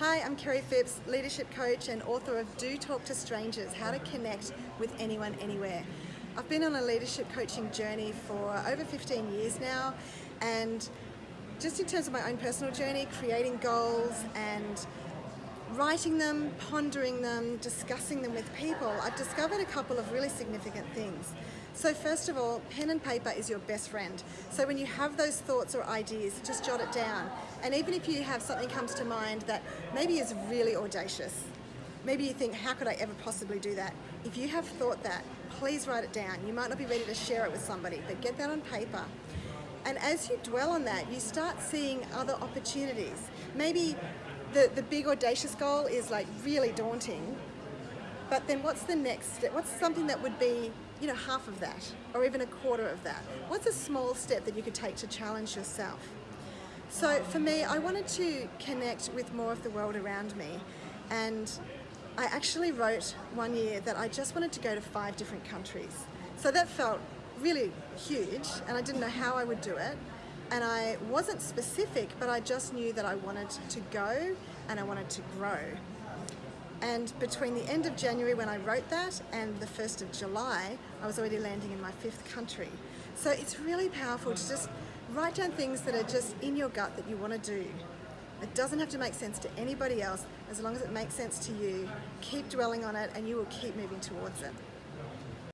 Hi, I'm Kerry Phipps, leadership coach and author of Do Talk to Strangers, How to Connect with Anyone Anywhere. I've been on a leadership coaching journey for over 15 years now and just in terms of my own personal journey, creating goals and writing them, pondering them, discussing them with people, I've discovered a couple of really significant things. So first of all, pen and paper is your best friend. So when you have those thoughts or ideas, just jot it down. And even if you have something comes to mind that maybe is really audacious, maybe you think, how could I ever possibly do that? If you have thought that, please write it down. You might not be ready to share it with somebody, but get that on paper. And as you dwell on that, you start seeing other opportunities. Maybe the, the big audacious goal is like really daunting, but then what's the next step? What's something that would be, you know, half of that or even a quarter of that? What's a small step that you could take to challenge yourself? So for me, I wanted to connect with more of the world around me and I actually wrote one year that I just wanted to go to five different countries. So that felt really huge and I didn't know how I would do it and I wasn't specific but I just knew that I wanted to go and I wanted to grow. And between the end of January when I wrote that and the 1st of July, I was already landing in my fifth country. So it's really powerful to just write down things that are just in your gut that you want to do. It doesn't have to make sense to anybody else. As long as it makes sense to you, keep dwelling on it and you will keep moving towards it.